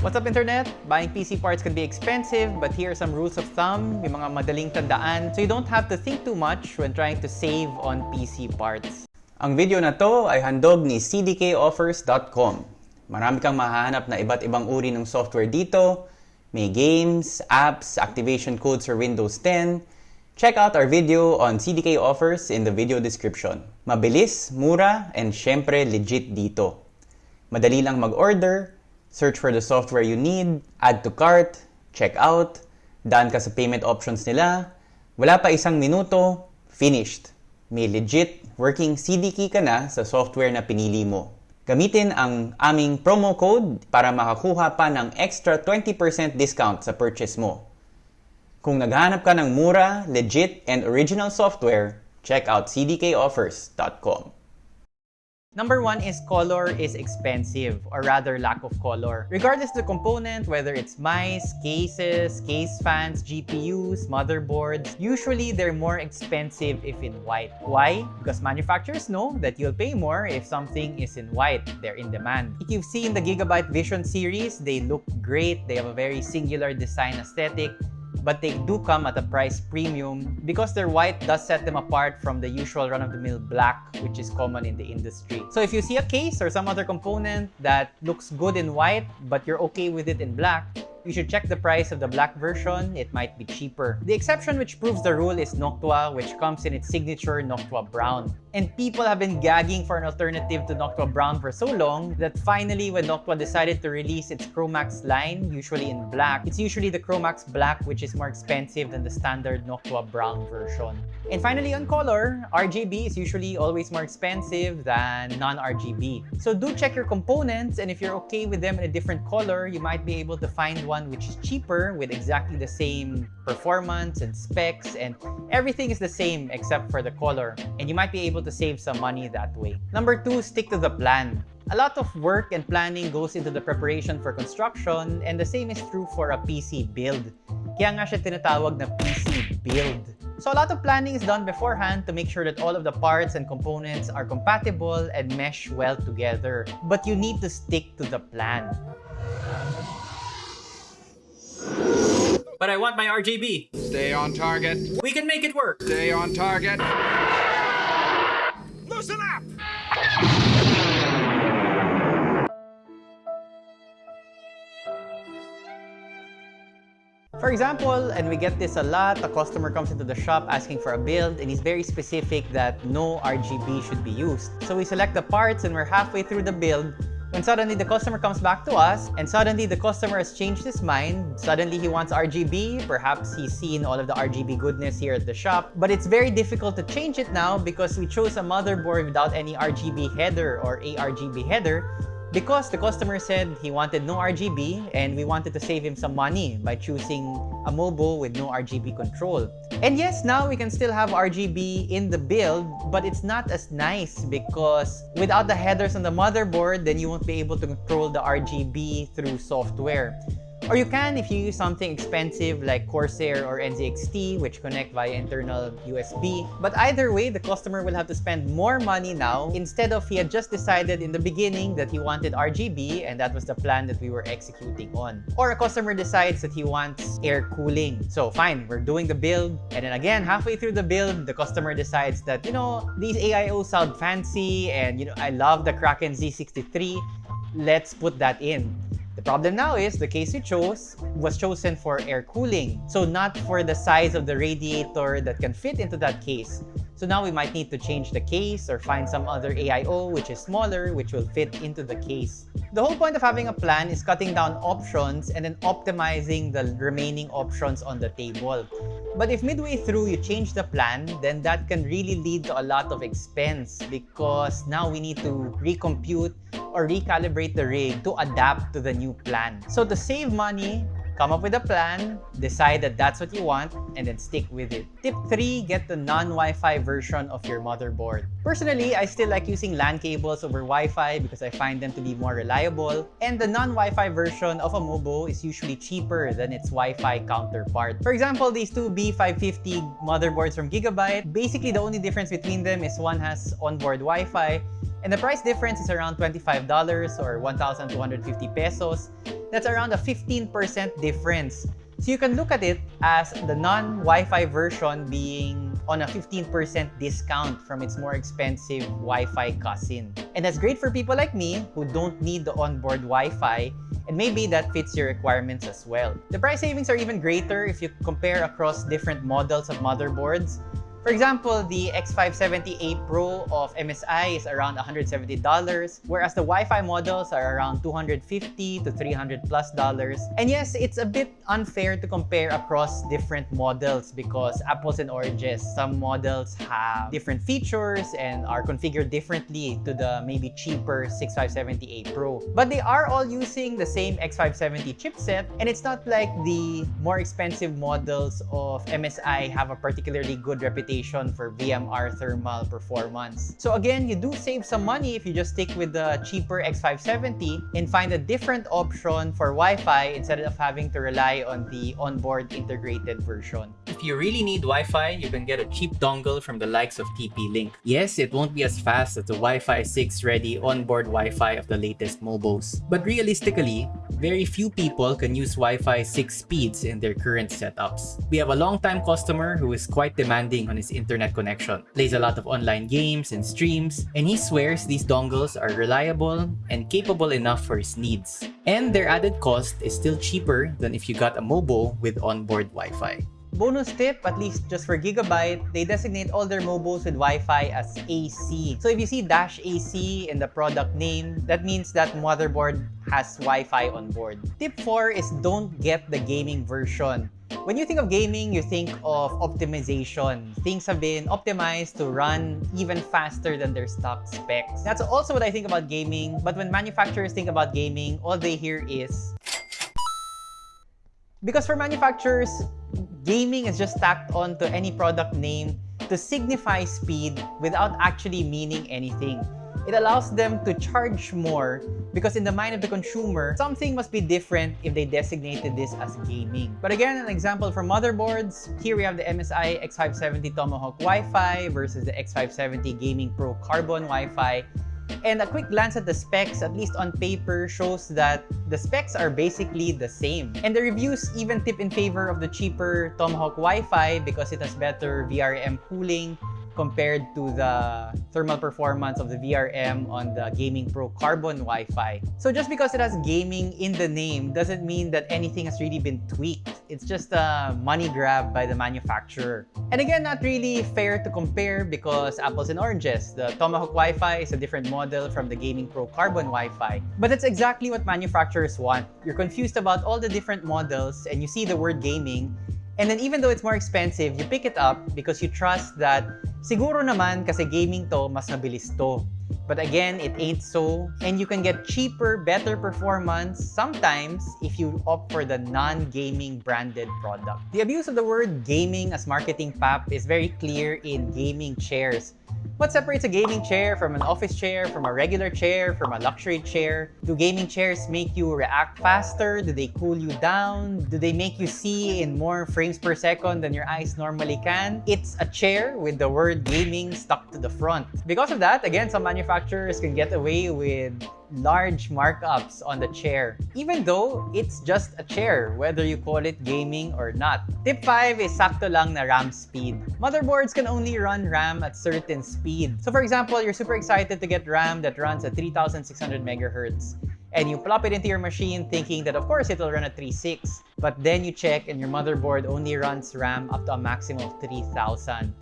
What's up internet? Buying PC parts can be expensive, but here are some rules of thumb, yung mga madaling tandaan, so you don't have to think too much when trying to save on PC parts. Ang video na to ay handog ni cdkoffers.com. Marami kang mahahanap na iba't ibang uri ng software dito. May games, apps, activation codes for Windows 10. Check out our video on CDK offers in the video description. Mabilis, mura, and syempre legit dito. Madali lang mag-order, search for the software you need, add to cart, check out, daan ka sa payment options nila, wala pa isang minuto, finished. May legit working CD key ka na sa software na pinili mo. Gamitin ang aming promo code para makakuha pa ng extra 20% discount sa purchase mo. Kung naghahanap ka ng mura, legit, and original software, check out cdkoffers.com. Number one is color is expensive, or rather lack of color. Regardless of the component, whether it's mice, cases, case fans, GPUs, motherboards, usually they're more expensive if in white. Why? Because manufacturers know that you'll pay more if something is in white. They're in demand. If you've seen the Gigabyte Vision series, they look great. They have a very singular design aesthetic but they do come at a price premium because their white does set them apart from the usual run-of-the-mill black which is common in the industry. So if you see a case or some other component that looks good in white but you're okay with it in black, you should check the price of the black version. It might be cheaper. The exception which proves the rule is Noctua, which comes in its signature Noctua Brown. And people have been gagging for an alternative to Noctua Brown for so long that finally when Noctua decided to release its Chromax line, usually in black, it's usually the Chromax Black which is more expensive than the standard Noctua Brown version. And finally on color, RGB is usually always more expensive than non-RGB. So do check your components and if you're okay with them in a different color, you might be able to find one which is cheaper with exactly the same performance and specs and everything is the same except for the color. And you might be able to save some money that way. Number two, stick to the plan. A lot of work and planning goes into the preparation for construction and the same is true for a PC build. Kaya nga siya tinatawag na PC build. So a lot of planning is done beforehand to make sure that all of the parts and components are compatible and mesh well together. But you need to stick to the plan. But I want my RGB. Stay on target. We can make it work. Stay on target. Loosen up! For example, and we get this a lot, a customer comes into the shop asking for a build and he's very specific that no RGB should be used. So we select the parts and we're halfway through the build when suddenly the customer comes back to us and suddenly the customer has changed his mind. Suddenly he wants RGB. Perhaps he's seen all of the RGB goodness here at the shop. But it's very difficult to change it now because we chose a motherboard without any RGB header or ARGB header because the customer said he wanted no RGB and we wanted to save him some money by choosing a MOBO with no RGB control. And yes, now we can still have RGB in the build, but it's not as nice because without the headers on the motherboard, then you won't be able to control the RGB through software. Or you can if you use something expensive like Corsair or NZXT, which connect via internal USB. But either way, the customer will have to spend more money now instead of he had just decided in the beginning that he wanted RGB and that was the plan that we were executing on. Or a customer decides that he wants air cooling. So fine, we're doing the build. And then again, halfway through the build, the customer decides that, you know, these AIO sound fancy and, you know, I love the Kraken Z63. Let's put that in. The problem now is the case we chose was chosen for air cooling, so not for the size of the radiator that can fit into that case. So now we might need to change the case or find some other AIO which is smaller which will fit into the case. The whole point of having a plan is cutting down options and then optimizing the remaining options on the table. But if midway through you change the plan, then that can really lead to a lot of expense because now we need to recompute or recalibrate the rig to adapt to the new plan. So to save money, Come up with a plan, decide that that's what you want, and then stick with it. Tip 3, get the non-Wi-Fi version of your motherboard. Personally, I still like using LAN cables over Wi-Fi because I find them to be more reliable. And the non-Wi-Fi version of a MOBO is usually cheaper than its Wi-Fi counterpart. For example, these two B550 motherboards from Gigabyte, basically the only difference between them is one has onboard Wi-Fi and the price difference is around $25 or 1,250 pesos. That's around a 15% difference. So you can look at it as the non-Wi-Fi version being on a 15% discount from its more expensive Wi-Fi cousin. And that's great for people like me who don't need the onboard Wi-Fi and maybe that fits your requirements as well. The price savings are even greater if you compare across different models of motherboards for example, the X570A Pro of MSI is around $170, whereas the Wi-Fi models are around 250 to 300 plus dollars. And yes, it's a bit unfair to compare across different models because apples and oranges. Some models have different features and are configured differently to the maybe cheaper X570A Pro. But they are all using the same X570 chipset, and it's not like the more expensive models of MSI have a particularly good reputation for VRM thermal performance. So again, you do save some money if you just stick with the cheaper X570 and find a different option for Wi-Fi instead of having to rely on the onboard integrated version. If you really need Wi-Fi, you can get a cheap dongle from the likes of TP-Link. Yes, it won't be as fast as the Wi-Fi 6 ready onboard Wi-Fi of the latest MOBOs. But realistically, very few people can use Wi-Fi 6 speeds in their current setups. We have a long-time customer who is quite demanding on his internet connection, plays a lot of online games and streams, and he swears these dongles are reliable and capable enough for his needs. And their added cost is still cheaper than if you got a MOBO with onboard Wi-Fi. Bonus tip, at least just for Gigabyte, they designate all their MOBOs with Wi-Fi as AC. So if you see dash AC in the product name, that means that motherboard has Wi-Fi on board. Tip 4 is don't get the gaming version. When you think of gaming, you think of optimization. Things have been optimized to run even faster than their stock specs. That's also what I think about gaming, but when manufacturers think about gaming, all they hear is... Because for manufacturers, gaming is just tacked onto any product name to signify speed without actually meaning anything it allows them to charge more because in the mind of the consumer, something must be different if they designated this as gaming. But again, an example for motherboards, here we have the MSI X570 Tomahawk Wi-Fi versus the X570 Gaming Pro Carbon Wi-Fi. And a quick glance at the specs, at least on paper, shows that the specs are basically the same. And the reviews even tip in favor of the cheaper Tomahawk Wi-Fi because it has better VRM cooling, compared to the thermal performance of the VRM on the Gaming Pro Carbon Wi-Fi. So just because it has gaming in the name doesn't mean that anything has really been tweaked. It's just a money grab by the manufacturer. And again, not really fair to compare because apples and oranges. The Tomahawk Wi-Fi is a different model from the Gaming Pro Carbon Wi-Fi. But that's exactly what manufacturers want. You're confused about all the different models and you see the word gaming and then even though it's more expensive, you pick it up because you trust that siguro naman kasi gaming to, mas mabilis to. But again, it ain't so. And you can get cheaper, better performance sometimes if you opt for the non-gaming branded product. The abuse of the word gaming as marketing pap is very clear in gaming chairs. What separates a gaming chair from an office chair, from a regular chair, from a luxury chair? Do gaming chairs make you react faster? Do they cool you down? Do they make you see in more frames per second than your eyes normally can? It's a chair with the word gaming stuck to the front. Because of that, again, some manufacturers can get away with large markups on the chair, even though it's just a chair, whether you call it gaming or not. Tip 5 is sakto lang na RAM speed. Motherboards can only run RAM at certain speed. So for example, you're super excited to get RAM that runs at 3600 megahertz and you plop it into your machine thinking that of course it will run at 3.6 but then you check and your motherboard only runs RAM up to a maximum of 3000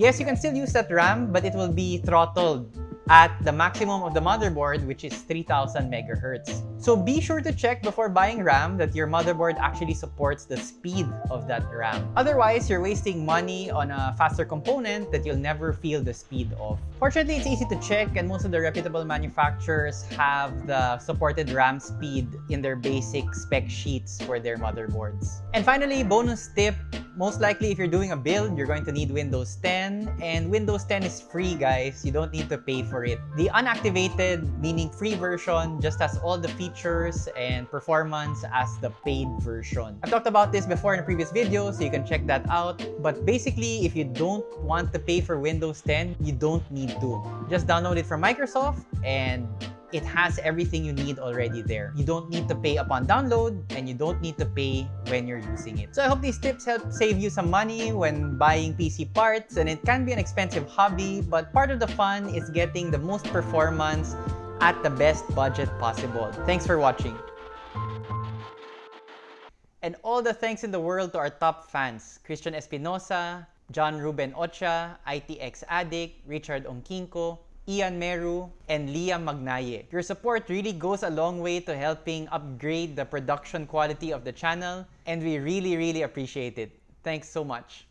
Yes, you can still use that RAM, but it will be throttled at the maximum of the motherboard, which is 3000 megahertz. So be sure to check before buying RAM that your motherboard actually supports the speed of that RAM. Otherwise, you're wasting money on a faster component that you'll never feel the speed of. Fortunately, it's easy to check and most of the reputable manufacturers have the supported RAM speed in their basic spec sheets for their motherboards. And finally, bonus tip, most likely if you're doing a build, you're going to need Windows 10 and Windows 10 is free guys. You don't need to pay for it. The unactivated, meaning free version, just has all the features and performance as the paid version. I've talked about this before in a previous video, so you can check that out. But basically, if you don't want to pay for Windows 10, you don't need to. Just download it from Microsoft and it has everything you need already there. You don't need to pay upon download and you don't need to pay when you're using it. So I hope these tips help save you some money when buying PC parts and it can be an expensive hobby, but part of the fun is getting the most performance at the best budget possible. Thanks for watching. And all the thanks in the world to our top fans, Christian Espinosa, John Ruben Ocha, ITX Addict, Richard Onkinko, Ian Meru, and Liam Magnaye. Your support really goes a long way to helping upgrade the production quality of the channel, and we really, really appreciate it. Thanks so much.